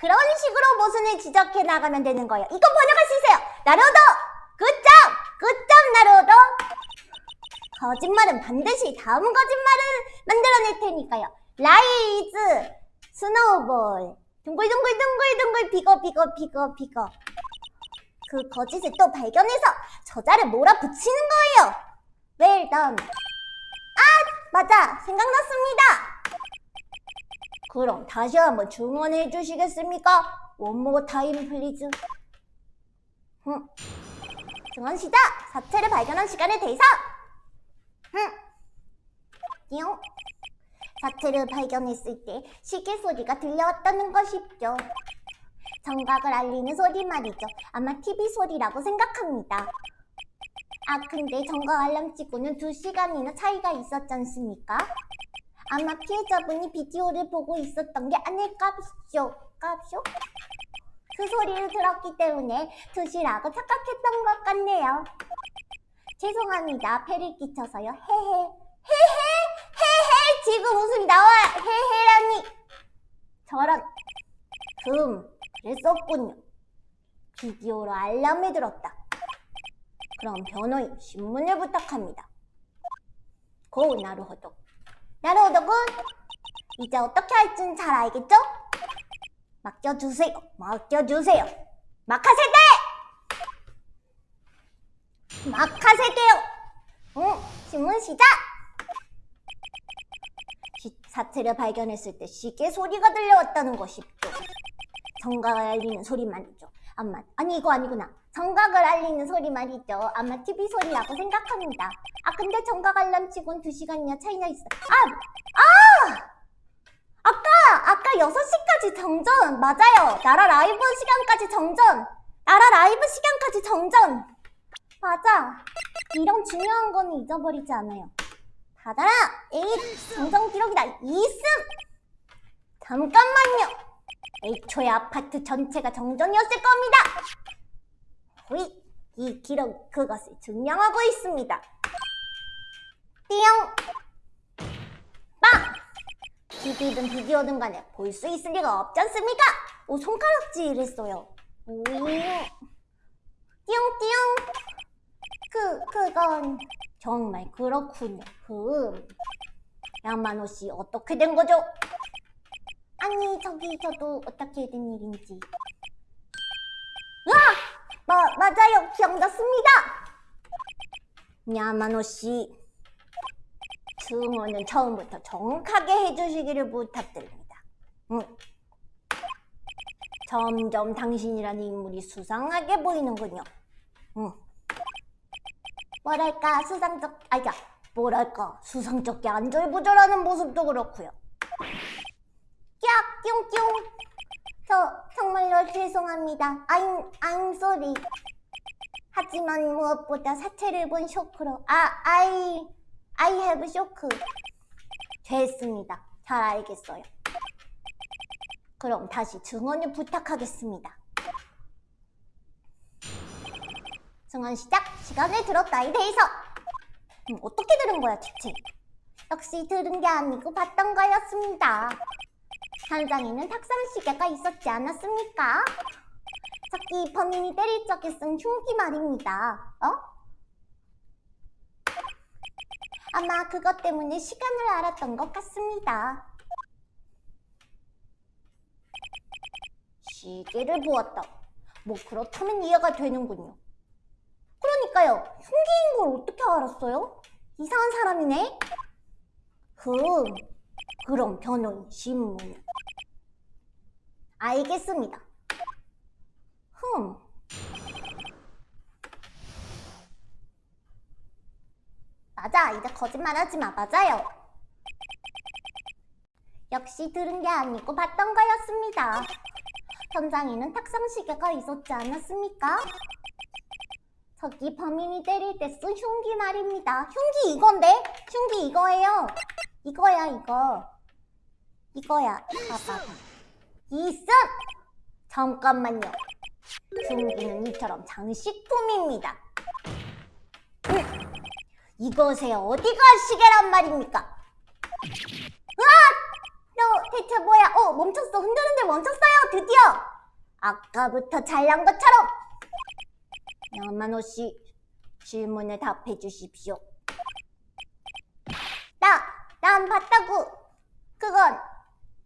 그런 식으로 모순을 지적해 나가면 되는 거예요. 이거 번역할 수 있어요! 나로우도! Good job! Good job, 나로우도! 거짓말은 반드시 다음 거짓말을 만들어낼 테니까요. Lies, snowball, 둥글둥글둥글둥글 bigger bigger bigger bigger 그 거짓을 또 발견해서 저자를 몰아붙이는 거예요. well done. 아, 맞아. 생각났습니다. 그럼 다시 한번 주문해 주시겠습니까? More time, please. 응. 증언 시작! 사체를 발견한 시간에 대해서! 응. 띠용. 사체를 발견했을 때 시계 소리가 들려왔다는 것이죠. 정각을 알리는 소리 말이죠. 아마 TV 소리라고 생각합니다. 아, 근데 정각 알람 찍고는 2시간이나 차이가 있었지 않습니까? 아마 피해자분이 비디오를 보고 있었던 게 아닐까 쇼. 깝쇼? 그 소리를 들었기 때문에 2시라고 착각했던 것 같네요. 죄송합니다. 패를 끼쳐서요. 헤헤. 헤헤. 헤헤. 지금 웃음이 나와. 헤헤라니. 저런. 금. 그랬었군요. 비디오로 알람을 들었다. 그럼 변호인 신문을 부탁합니다. 고 나루호도. 나루호도군 이제 어떻게 할지는 잘 알겠죠? 맡겨주세요. 맡겨주세요. 마카세대! 마카세대요. 응, 신문 시작. 시- 사체를 발견했을 때 시계 소리가 들려왔다는 것이죠. 정각을 알리는 소리 말이죠. 아마 아니 이거 아니구나. 정각을 알리는 소리 말이죠. 아마 TV 소리라고 생각합니다. 아 근데 정각 알람 치곤 2시간이나 차이나 있어. 아! 아! 아까 아까 6시까지 정전 맞아요. 나라 라이브 시간까지 정전. 나라 라이브 시간까지 정전. 맞아. 이런 중요한 거는 잊어버리지 않아요. 받아라. 에잇 정전 기록이다. 이승. 잠깐만요. 애초에 아파트 전체가 정전이었을 겁니다. 호이, 이 기록 그것을 증명하고 있습니다. 띠용, 빵. TV든 비디오든 간에 볼 수 있을 리가 없지 않습니까? 오, 손가락질. 오, 띠용띠용. 그, 그건 정말 그렇군요. 그, 양만호 씨 어떻게 된 거죠? 아니 저기 저도 어떻게 된 일인지 으아! 마, 맞아요 기억났습니다 야마노 씨 증언은 처음부터 정확하게 해주시기를 부탁드립니다 응. 점점 당신이라는 인물이 수상하게 보이는군요 응. 뭐랄까 수상적 아니야 뭐랄까 수상쩍게 안절부절하는 모습도 그렇고요 깍 뿅뿅 저 정말로 죄송합니다. I'm, I'm sorry 하지만 무엇보다 사체를 본 쇼크로 아 I I have 쇼크 됐습니다. 잘 알겠어요. 그럼 다시 증언을 부탁하겠습니다. 증언 시작. 시간을 들었다에 대해서. 음, 어떻게 들은 거야 대체? 역시 들은 게 아니고 봤던 거였습니다 현장에는 탁상 시계가 있었지 않았습니까? 저기 범인이 때릴 적에 쓴 흉기 말입니다. 어? 아마 그것 때문에 시간을 알았던 것 같습니다. 시계를 보았다. 뭐 그렇다면 이해가 되는군요. 그러니까요. 흉기인 걸 어떻게 알았어요? 이상한 사람이네. 흠. 그럼 변호인 신문. 알겠습니다. 흠. 맞아, 이제 거짓말하지 마. 맞아요. 역시 들은 게 아니고 봤던 거였습니다. 현장에는 탁상 시계가 있었지 않았습니까? 저기 범인이 때릴 때 쓴 흉기 말입니다. 흉기 이건데? 흉기 이거예요. 이거야 이거. 이거야. 봐봐. 이승! 잠깐만요. 흉기는 이처럼 장식품입니다. 음, 이것의 어디가 시계란 말입니까? 으악! 너 대체 뭐야? 어, 멈췄어. 흔들흔들 멈췄어요. 드디어. 아까부터 잘난 것처럼. 야마노 씨, 질문에 답해 주십시오. 나, 난 봤다고. 그건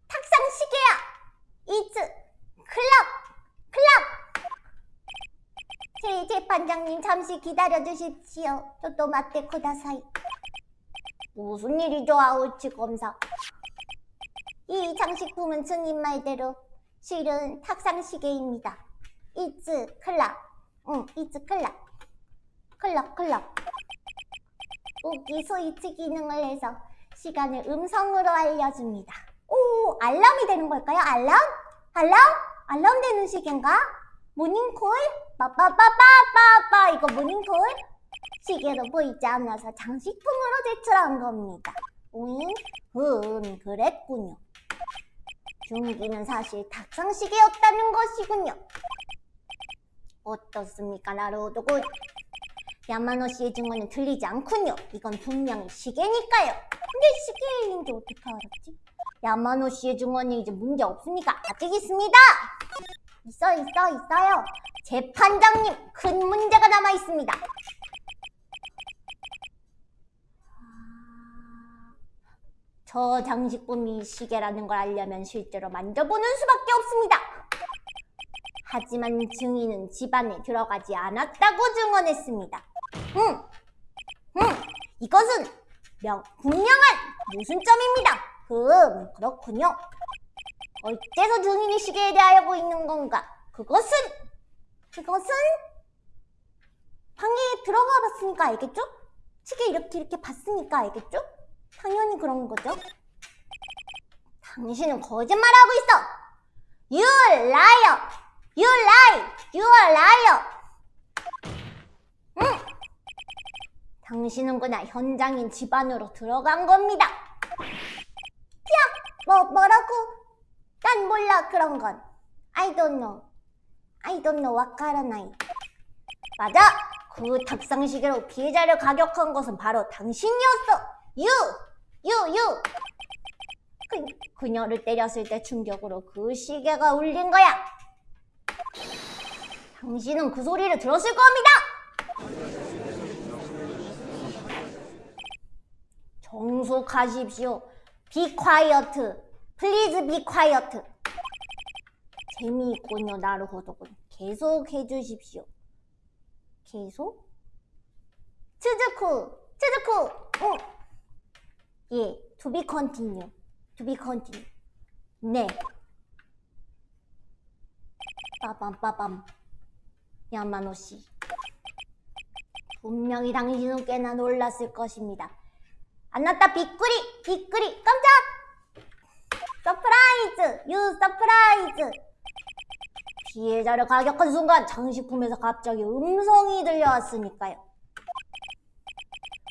탁상 시계야. 이츠 클럽 클럽. 제 재판장님 잠시 기다려 주십시오. 저또 맞대 쿠다사이. 무슨 일이죠, 아우치 검사? 이 장식품은 증인 말대로 실은 탁상시계입니다. 이츠 클락. 응, 이츠 클락. 클락, 클락. 웃기 스위치 기능을 해서 시간을 음성으로 알려줍니다. 오, 알람이 되는 걸까요? 알람? 알람? 알람 되는 시계인가? 모닝콜? 빠빠빠빠빠빠 이거 모닝콜? 시계로 보이지 않아서 장식품으로 제출한 겁니다. 오잉? 음, 그랬군요. 중기는 사실 탁상시계였다는 것이군요. 어떻습니까, 나루오도군? 야마노 씨의 증언은 틀리지 않군요. 이건 분명히 시계니까요. 근데 시계인지 어떻게 알았지? 야마노 씨의 증언이 이제 문제 없습니까? 아직 있습니다. 있어, 있어, 있어요. 재판장님, 큰 문제가 남아 있습니다. 저 장식품이 시계라는 걸 알려면 실제로 만져보는 수밖에 없습니다. 하지만 증인은 집안에 들어가지 않았다고 증언했습니다. 응, 응, 이것은 명, 분명한 모순점입니다. 음, 그렇군요. 어째서 증인이 시계에 대하여 있는 건가? 그것은, 그것은 방에 들어가 봤으니까 알겠죠? 시계 이렇게 이렇게 봤으니까 알겠죠? 당연히 그런 거죠. 당신은 거짓말하고 있어. You liar. You lie. You are liar. 응. 당신은 그냥 현장인 집안으로 들어간 겁니다. 야, 뭐 뭐라고? 난 몰라 그런 건. I don't know. I don't know. 와카라나이. 맞아. 그 탁상시계로 피해자를 가격한 것은 바로 당신이었어. You, you, you. 그, 그녀를 때렸을 때 충격으로 그 시계가 울린 거야. 당신은 그 소리를 들었을 겁니다. 정숙하십시오. Be quiet. Please be quiet. 재미있군요, 나루호도군. 계속 해주십시오. 계속? 츠즈쿠, 츠즈쿠, 응. 예, to be continue. to be continue. 네. 빠밤, 빠밤. 야마노 씨. 분명히 당신은 꽤나 놀랐을 것입니다. あなた, びっくり, びっくり, 깜짝! Surprise! You surprise! 피해자를 가격한 순간 장식품에서 갑자기 음성이 들려왔으니까요.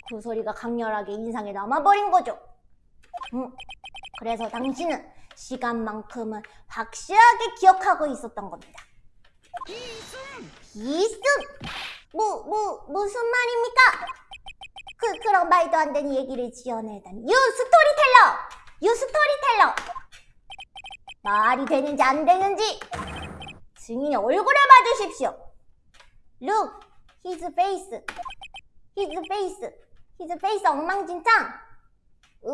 그 소리가 강렬하게 인상에 남아버린 거죠. 음, 그래서 당신은 시간만큼은 확실하게 기억하고 있었던 겁니다. 이승! 뭐, 뭐, 무슨 말입니까? 그, 그런 말도 안 되는 얘기를 지어내다니. You storyteller! You storyteller! 말이 되는지 안 되는지 증인의 얼굴을 봐주십시오. Look, his face. His face. His face 엉망진창. 으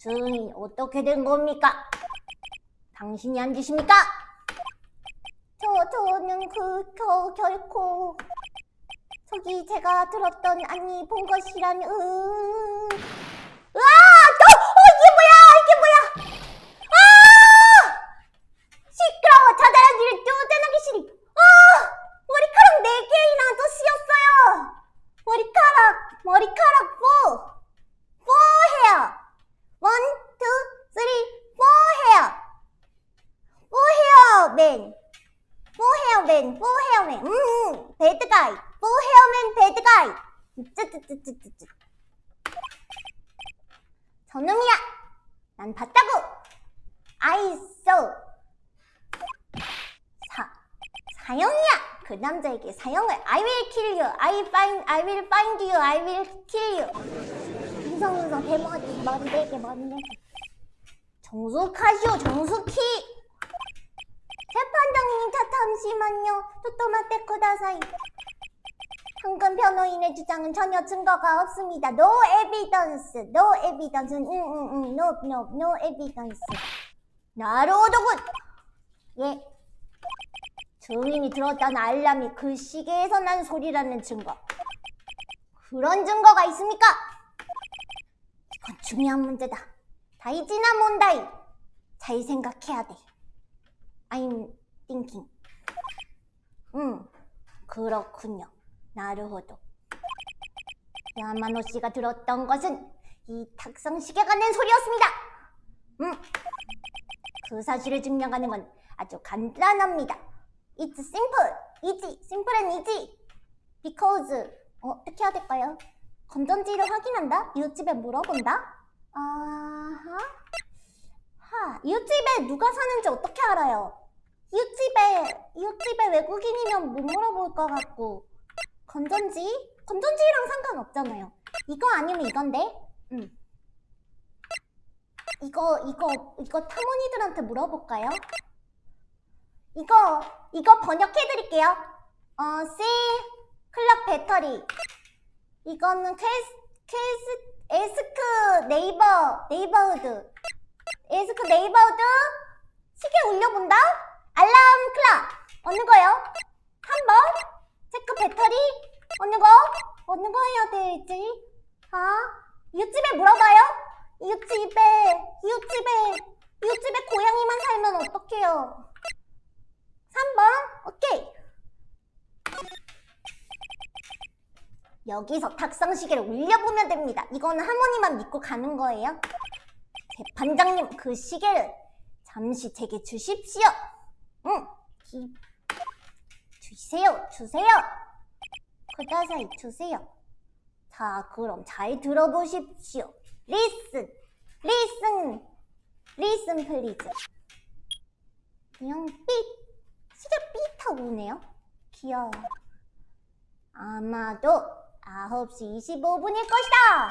증인 어떻게 된 겁니까? 당신이 안 주십니까? 저, 저는 그, 겨, 결코 저기 제가 들었던 아니 본 것이란 으. 또 어, 이게 뭐야? 이게 뭐야? 아! 시끄러워. 자잘한 일을 쪼잔하기 싫이 아 머리카락 네 개이나 더 씌었어요. 머리카락 머리카락 4 4 헤어 1 2 3 4 헤어 4 헤어 맨 4 헤어 맨4 헤어 맨 음, 배드 가이 4 헤어맨 배드 가이 쯔쯔쯔쯔쯔쯔 저놈이야 난 봤다고. Saw. 사 사형이야. 그 남자에게 사형을 I will kill you. I find I will find you. I will kill you. 웅성웅성. 대머리 머리 네개 머리. 네개 정숙하시오 정숙히 재판장님 자 잠시만요 또또마떼 쿠다사이 방금 변호인의 주장은 전혀 증거가 없습니다 no evidence no evidence 응응응 no no no evidence 나로도군 예 증인이 들었다는 알람이 그 시계에서 난 소리라는 증거. 그런 증거가 있습니까? 이건 중요한 문제다. 다이지나 몬다이. 잘 생각해야 돼. I'm thinking. 음, 그렇군요. 나르호도. 야마노 씨가 들었던 것은 이 탁성시계가 낸 소리였습니다. 음, 그 사실을 증명하는 건 아주 간단합니다. It's simple, easy, simple and easy. Because 어, 어떻게 해야 될까요? 건전지를 확인한다? 이웃집에 물어본다? 아하. 하, 이웃집에 누가 사는지 어떻게 알아요? 이웃집에 이웃집에 외국인이면 못 물어볼 것 같고 건전지? 건전지랑 상관없잖아요. 이거 아니면 이건데? 음. 이거 이거 이거 타모니들한테 물어볼까요? 이거 이거 번역해 드릴게요. 어, C 클럽 배터리. 이거는 캐스 캐스 에스크 네이버 네이버우드. 에스크 네이버우드 시계 울려본다? 알람 클락 어느 거요? 3번 체크 배터리 어느 거? 어느 거 해야 되지? 아 이웃집에 물어봐요? 이웃집에 이웃집에 이웃집에 고양이만 살면 어떡해요? 3번 오케이 여기서 탁상시계를 울려보면 됩니다 이거는 할머니만 믿고 가는 거예요 재판장님 그 시계를 잠시 제게 주십시오 응. 기... 주세요 주세요. ください 주세요. 자 그럼 잘 들어보십시오. listen listen listen please 그냥 삐 시계 삐하고 오네요. 귀여워. 아마도 9시 25분일 것이다.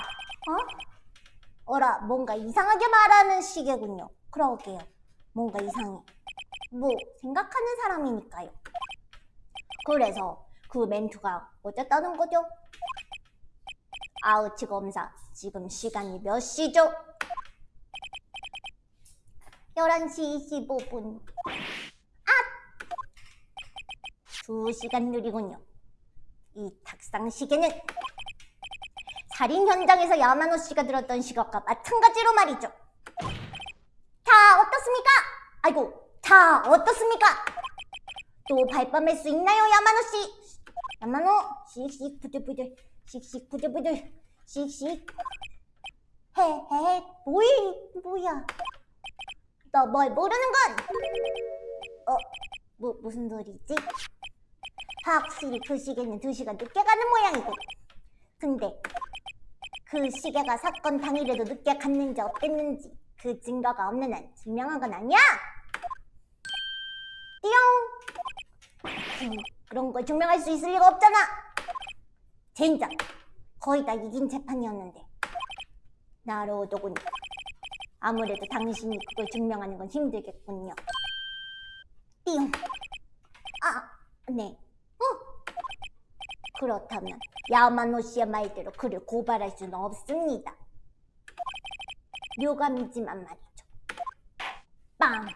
어? 어라 뭔가 이상하게 말하는 시계군요. 그러게요? 뭔가 이상해 뭐 생각하는 사람이니까요 그래서 그 멘트가 어쨌다는 거죠? 아우치 검사 지금 시간이 몇 시죠? 11시 25분 아! 2시간 느리군요 이 탁상 시계는 살인 현장에서 야마노 씨가 들었던 시각과 마찬가지로 말이죠 자 어떻습니까? 아이고 자 어떻습니까? 또 발뺌할 수 있나요 야마노 씨? 야마노 씩씩 부들부들 씩씩 부들부들 씩씩 헤 헤 뭐이 뭐야 너 뭘 모르는 건? 어? 뭐, 무슨 소리지? 확실히 그 시계는 두 시간 늦게 가는 모양이고 근데 그 시계가 사건 당일에도 늦게 갔는지 어땠는지 그 증거가 없는 한 증명한 건 아니야! 그런 걸 증명할 수 있을 리가 없잖아! 젠장! 거의 다 이긴 재판이었는데 나로도군 아무래도 당신이 그걸 증명하는 건 힘들겠군요 띠용! 아, 네 어? 그렇다면 야마노 씨의 말대로 그를 고발할 수는 없습니다 묘감이지만 말이죠. 빵!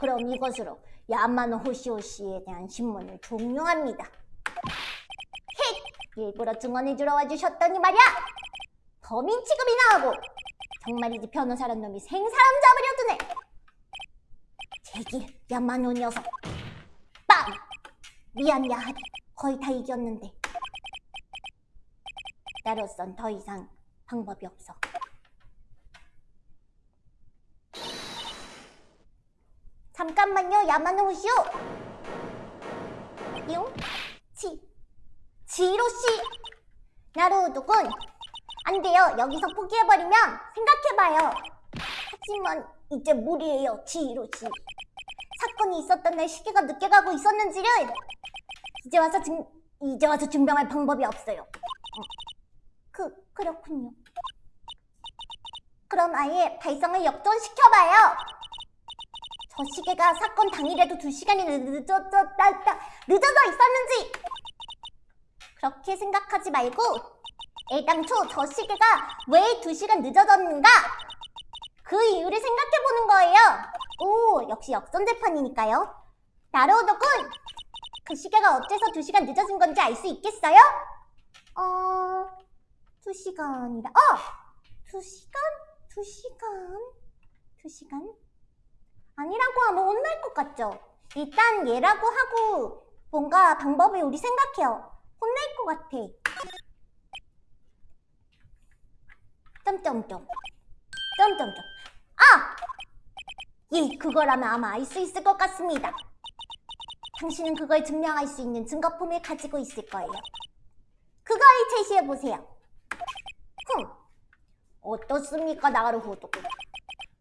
그럼 이것으로 야마노 호시오 씨에 대한 신문을 종료합니다. 헥! 일부러 증언해주러 와주셨더니 말이야! 범인 취급이나 하고 정말이지 변호사란 놈이 생사람 잡으려 드네! 제길 야마노 녀석! 빵! 미안 야하리 거의 다 이겼는데 나로선 더 이상 방법이 없어. 잠깐만요, 야마노 호시오. 용, 지, 지로 씨. 나루도군, 안 돼요. 여기서 포기해버리면 생각해봐요. 하지만 이제 무리예요, 지로 씨. 사건이 있었던 날 시계가 늦게 가고 있었는지를 이제 와서 증, 이제 와서 증명할 방법이 없어요. 어. 그, 그렇군요. 그럼 아예 발성을 역전시켜봐요. 저 시계가 사건 당일에도 두 시간이 늦어져, 늦어져 있었는지 그렇게 생각하지 말고 애당초 저 시계가 왜 두 시간 늦어졌는가 그 이유를 생각해보는 거예요. 오, 역시 역전재판이니까요. 나로우도군! 그 시계가 어째서 두 시간 늦어진 건지 알 수 있겠어요? 어... 두 시간이라... 어! 두 시간? 두 시간? 두 시간? 아니라고 하면 혼날 것 같죠? 일단 얘라고 하고 뭔가 방법을 우리 생각해요. 혼날 것 같아. 점점점. 점점점. 아! 예, 그거라면 아마 알 수 있을 것 같습니다. 당신은 그걸 증명할 수 있는 증거품을 가지고 있을 거예요. 그걸 제시해보세요. 흠, 어떻습니까, 나루호도?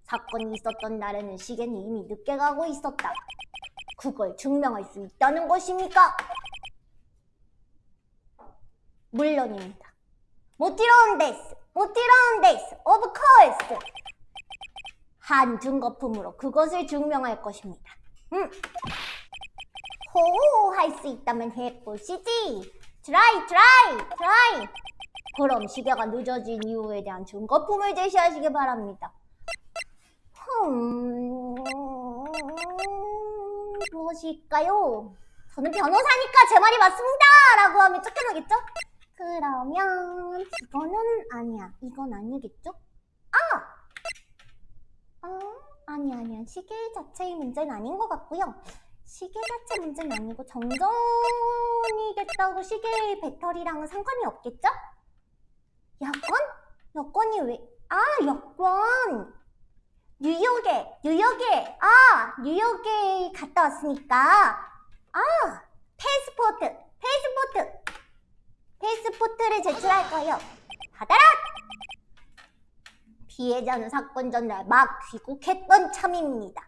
사건이 있었던 날에는 시계는 이미 늦게 가고 있었다. 그걸 증명할 수 있다는 것입니까? 물론입니다. もちろんです, もちろんです, of course. 한 증거품으로 그것을 증명할 것입니다. 음. 호호 할수 있다면 해보시지. try try try. 그럼 시계가 늦어진 이유에 대한 증거품을 제시하시기 바랍니다. 음... 무엇일까요? 저는 변호사니까 제 말이 맞습니다! 라고 하면 쫓겨나겠죠? 그러면 이거는 아니야. 이건 아니겠죠? 아! 어? 아니 아니야. 시계 자체의 문제는 아닌 것 같고요. 시계 자체 문제는 아니고 정전이 됐다고 시계의 배터리랑은 상관이 없겠죠? 여권? 여권이 왜? 아 여권! 뉴욕에 뉴욕에 아 뉴욕에 갔다 왔으니까 아 패스포트 패스포트 패스포트를 제출할 거예요. 받아라! 피해자는 사건 전날 막 귀국했던 참입니다.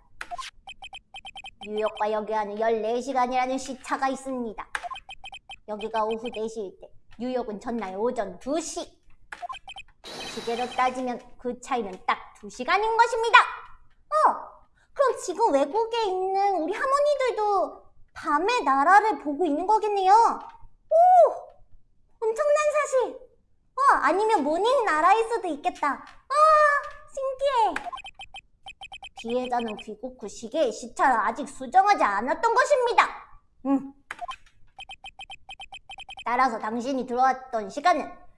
뉴욕과 여기와는 14시간이라는 시차가 있습니다. 여기가 오후 4시일 때 뉴욕은 전날 오전 2시 시계로 따지면 그 차이는 딱 2시간인 것입니다. 어, 그럼 지금 외국에 있는 우리 할머니들도 밤에 나라를 보고 있는 거겠네요. 오! 엄청난 사실! 어, 아니면 모닝 나라일 수도 있겠다. 아, 신기해. 피해자는 귀국 후 시계의 시차를 아직 수정하지 않았던 것입니다. 음. 따라서 당신이 들어왔던 시간은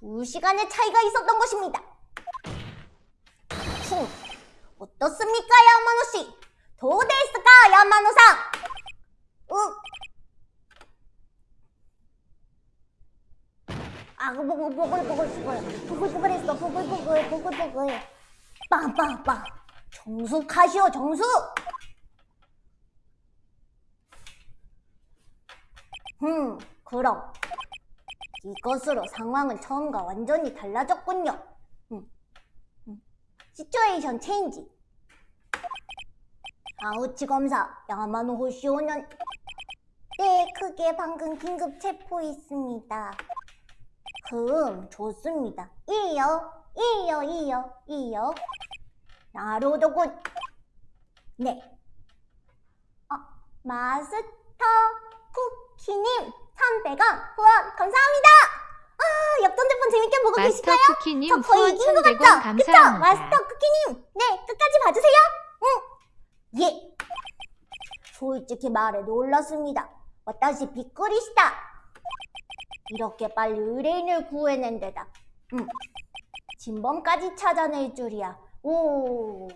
두 시간의 차이가 있었던 것입니다. 쿵. 어떻습니까, 야마노 씨? 도데스까, 야마노상? 응. 아, 보글 보글 보글 보글 보글 보글 했어, 보글 보글 보글 보글. 빵빵빵. 정숙하시오, 정숙. 음, 그럼 이것으로 상황은 처음과 완전히 달라졌군요. 음, 음. 시츄에이션 체인지. 아우치 검사 야마노 호시오는 네, 크게 방금 긴급 체포했습니다. 금 좋습니다. 이요, 이요, 이요, 이요. 나로도군. 네. 어, 마스터 쿠키님 300원 후원 감사합니다. 아, 역전재판 재밌게 보고 계실까요? 쿠키님 저 거의 이긴 것 1100원 같죠? 감사합니다. 그쵸? 마스터 쿠키님. 네, 끝까지 봐주세요. 응. 예. 솔직히 말해 놀랐습니다. 私 びっくりした. 이렇게 빨리 의뢰인을 구해낸 데다. 음. 진범까지 찾아낼 줄이야. 오.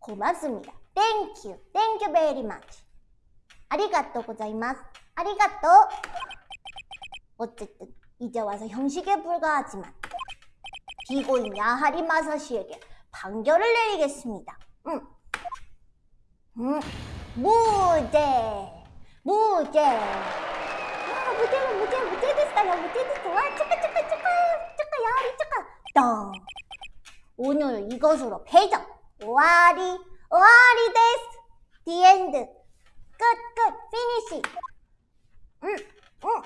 고맙습니다. Thank you. Thank you very much. ありがとうございます. ありがとう. 어쨌든 이제 와서 형식에 불과하지만 비고인 야하리 마사시에게 판결을 내리겠습니다. 음. 음. 무죄. 무죄. 아, 무죄는 무죄, 무죄 됐어요. 무죄 됐어. 와, 축하, 축하, 축하. 축하, 야하리 축하. 덩. 오늘 이것으로 폐정. 終わり, 終わりです. The end. 끝, 끝, finish. 음, 음.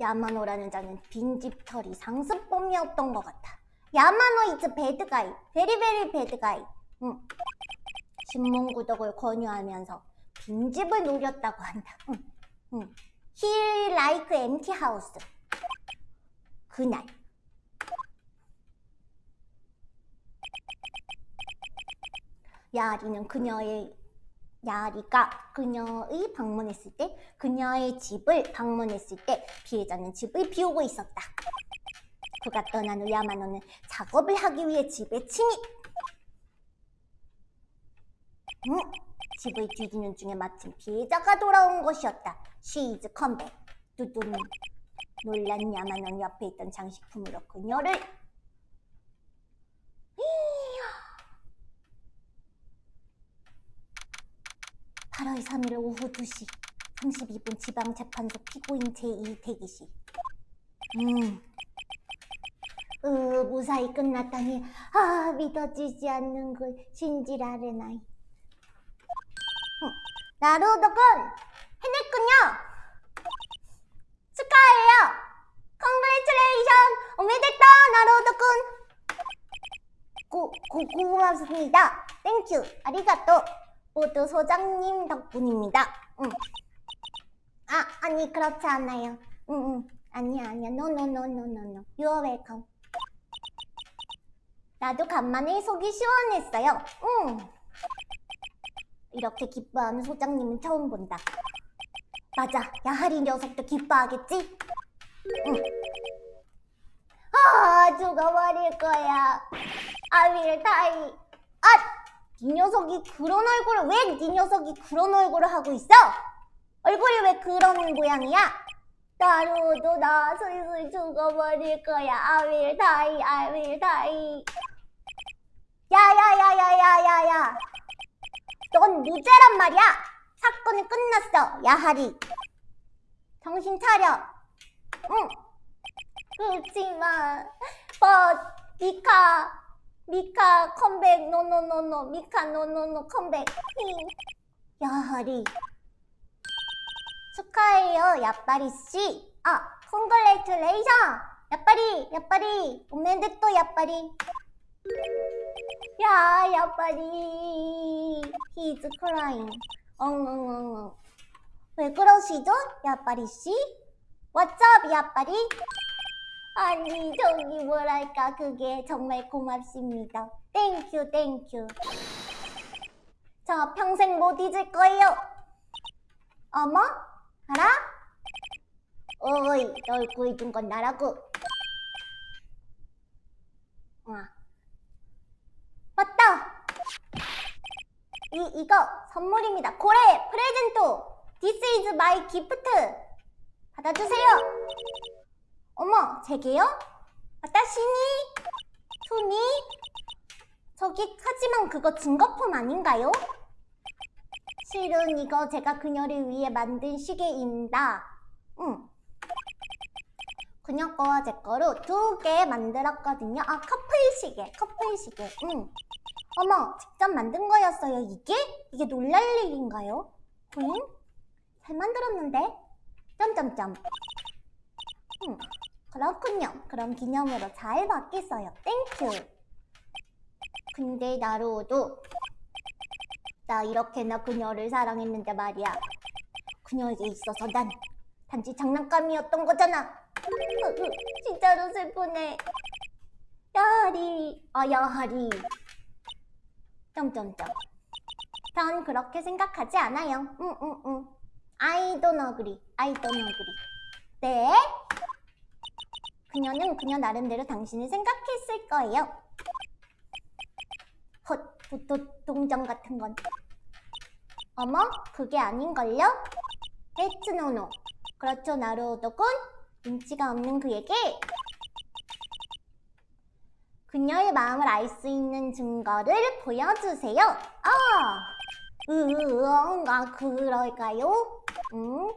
야마노라는 자는 빈집 털이 상습범이었던 것 같아. 야마노 이즈 배드가이. 베리베리 배드가이. 응. 신문 구독을 권유하면서 빈집을 노렸다고 한다. 응. 응. He like empty. 그날 야리는 그녀의 야리가 그녀의 방문했을 때 그녀의 집을 방문했을 때 피해자는 집을 비우고 있었다. 그가 떠난 후 야마노는 작업을 하기 위해 집에 침입. 응? 집을 뒤지는 중에 마침 피해자가 돌아온 것이었다. She is come 두둠. 놀란 야마노는 옆에 있던 장식품으로 그녀를 이야. 8월 3일 오후 2시 32분 지방재판소 피고인 제2 대기실. 음. 으, 무사히 끝났다니. 아 믿어지지 않는 걸 신지라레 나이. 어, 나루오덕은 해냈군요. 축하해요. 컨그레츄레이션 오메데또 나루오덕은 고, 고, 고맙습니다. Thank you ありがとう 모두 소장님 덕분입니다 응. 아 아니 그렇지 않아요 응, 응. 아니야 아니야 노노노노노노 유어 웰컴 나도 간만에 속이 시원했어요 응. 이렇게 기뻐하는 소장님은 처음 본다 맞아 야하리 녀석도 기뻐하겠지? 응. 아 죽어버릴 거야 아윌 다이 아! 이 녀석이 그런 얼굴을 왜이 녀석이 그런 얼굴을 하고 있어? 얼굴이 왜 그런 모양이야? 나로도 나 슬슬 죽어버릴 거야. 아윌 다이 아윌 다이. 야야야야야야야. 넌 무죄란 말이야. 사건은 끝났어 야하리. 정신 차려. 응. 그렇지만 but 미카 미카 컴백 노노노노 미카 노노노 컴백 히. 야하리 축하해요 야빠리 씨. 아 congratulation 야빠리 야빠리 おめでとう 야빠리 야 야빠리 He's crying 엉엉엉엉 왜 그러시죠 야빠리 씨? What's up 야빠리? 아니 저기 뭐랄까 그게 정말 고맙습니다. Thank you thank you. 저 평생 못 잊을 거예요. 어머? 알아? 어이 널 구해준 건 나라고. 와. 맞다. 이, 이거 선물입니다. 고래 프레젠토. This is my gift. 받아주세요 어머, 제게요? 아따시니? 손이? 저기, 하지만 그거 증거품 아닌가요? 실은 이거 제가 그녀를 위해 만든 시계입니다. 응. 그녀 거와 제 거로 두 개 만들었거든요. 아, 커플 시계, 커플 시계. 응. 어머, 직접 만든 거였어요, 이게? 이게 놀랄 일인가요? 응? 잘 만들었는데? 점점점. 응. 그렇군요. 그럼 기념으로 잘 받겠어요. Thank you. 근데 나루호도 나 이렇게나 그녀를 사랑했는데 말이야. 그녀에게 있어서 난 단지 장난감이었던 거잖아. 진짜로 슬프네. 야하리, 아 야하리. 점점점. 전 그렇게 생각하지 않아요. 응, 응, 응. I don't agree. I don't agree. 네? 그녀는 그녀 나름대로 당신을 생각했을 거예요. 헛, 도, 동정 같은 건. 어머, 그게 아닌걸요? 에츠노노. 그렇죠, 나루오도군. 눈치가 없는 그에게 그녀의 마음을 알 수 있는 증거를 보여주세요. 아, 으엉가 그럴까요? 응?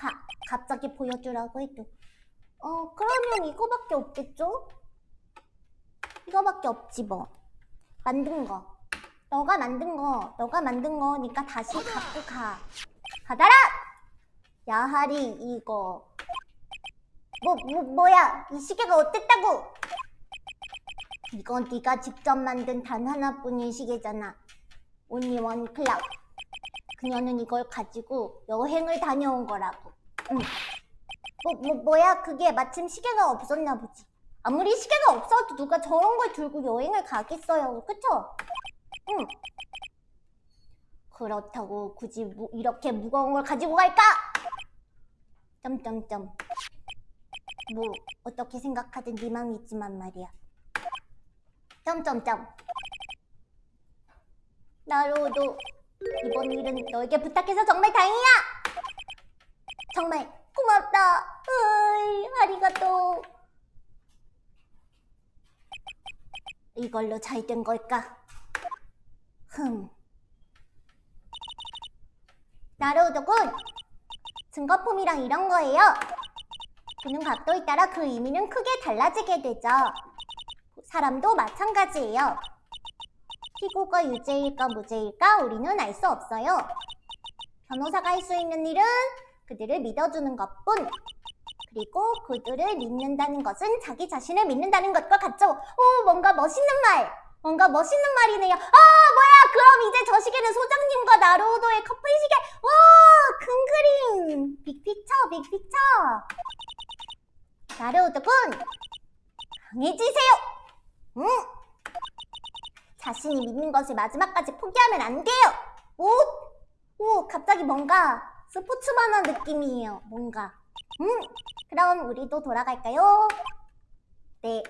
가, 갑자기 보여주라고 해도 어, 그러면 이거밖에 없겠죠? 이거밖에 없지 뭐. 만든 거. 너가 만든 거, 너가 만든 거니까 다시 갖고 가. 받아라! 야하리 이거. 뭐, 뭐, 뭐야? 이 시계가 어땠다고? 이건 네가 직접 만든 단 하나뿐인 시계잖아. only one clock. 그녀는 이걸 가지고 여행을 다녀온 거라고. 응. 뭐, 뭐, 뭐야, 그게 마침 시계가 없었나 보지. 아무리 시계가 없어도 누가 저런 걸 들고 여행을 가겠어요. 그쵸? 응. 그렇다고 굳이 무- 이렇게 무거운 걸 가지고 갈까? 점점점. 뭐 어떻게 생각하든 네 맘이 있지만 말이야. 점점점. 나로도 이번 일은 너에게 부탁해서 정말 다행이야. 정말 고맙다. 으이, 아리가또. 이걸로 잘 된 걸까? 흠. 나로우도군. 증거품이랑 이런 거예요. 보는 각도에 따라 그 의미는 크게 달라지게 되죠. 사람도 마찬가지예요. 피고가 유죄일까 무죄일까 우리는 알 수 없어요. 변호사가 할 수 있는 일은 그들을 믿어주는 것뿐. 그리고 그들을 믿는다는 것은 자기 자신을 믿는다는 것과 같죠. 오, 뭔가 멋있는 말. 뭔가 멋있는 말이네요. 아, 뭐야? 그럼 이제 저 시계는 소장님과 나로우도의 커플 시계. 와, 큰 그림. 빅픽처, 빅픽처. 나로우도군, 강해지세요. 응. 자신이 믿는 것을 마지막까지 포기하면 안 돼요. 오, 오, 갑자기 뭔가 스포츠만한 느낌이에요. 뭔가. 음, 그럼 우리도 돌아갈까요? 네.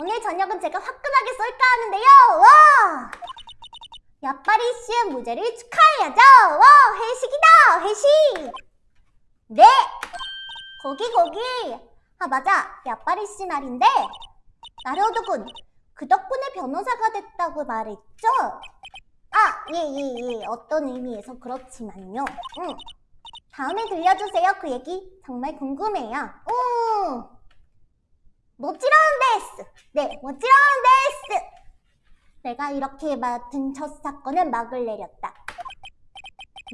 오늘 저녁은 제가 화끈하게 쏠까 하는데요. 와! 야빠리 씨의 무죄를 축하해야죠. 와, 회식이다. 회식. 네. 거기 거기. 아 맞아. 야빠리 씨 말인데. 나로도군. 그 덕분에 변호사가 됐다고 말했죠? 아, 예, 예, 예. 어떤 의미에서 그렇지만요. 응. 다음에 들려주세요. 그 얘기 정말 궁금해요. 응. 모찌라운 데스. 네, 모찌라운 데스. 내가 이렇게 맡은 첫 사건은 막을 내렸다.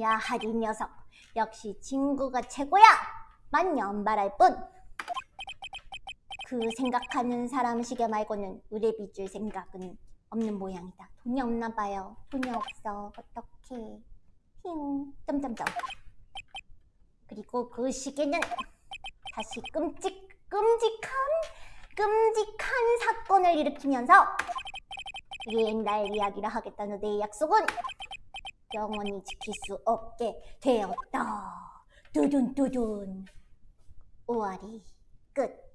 야하 이 녀석. 역시 친구가 최고야. 만 연발할 뿐. 그 생각하는 사람 시계 말고는 의뢰비 줄 생각은 없는 모양이다. 돈이 없나 봐요. 돈이 없어. 어떡해. 힝. 점점점. 그리고 그 시계는 다시 끔찍, 끔찍한, 끔찍한 사건을 일으키면서 옛날 이야기를 하겠다는 내 약속은 영원히 지킬 수 없게 되었다. 두둔 두둔. 오아리 끝.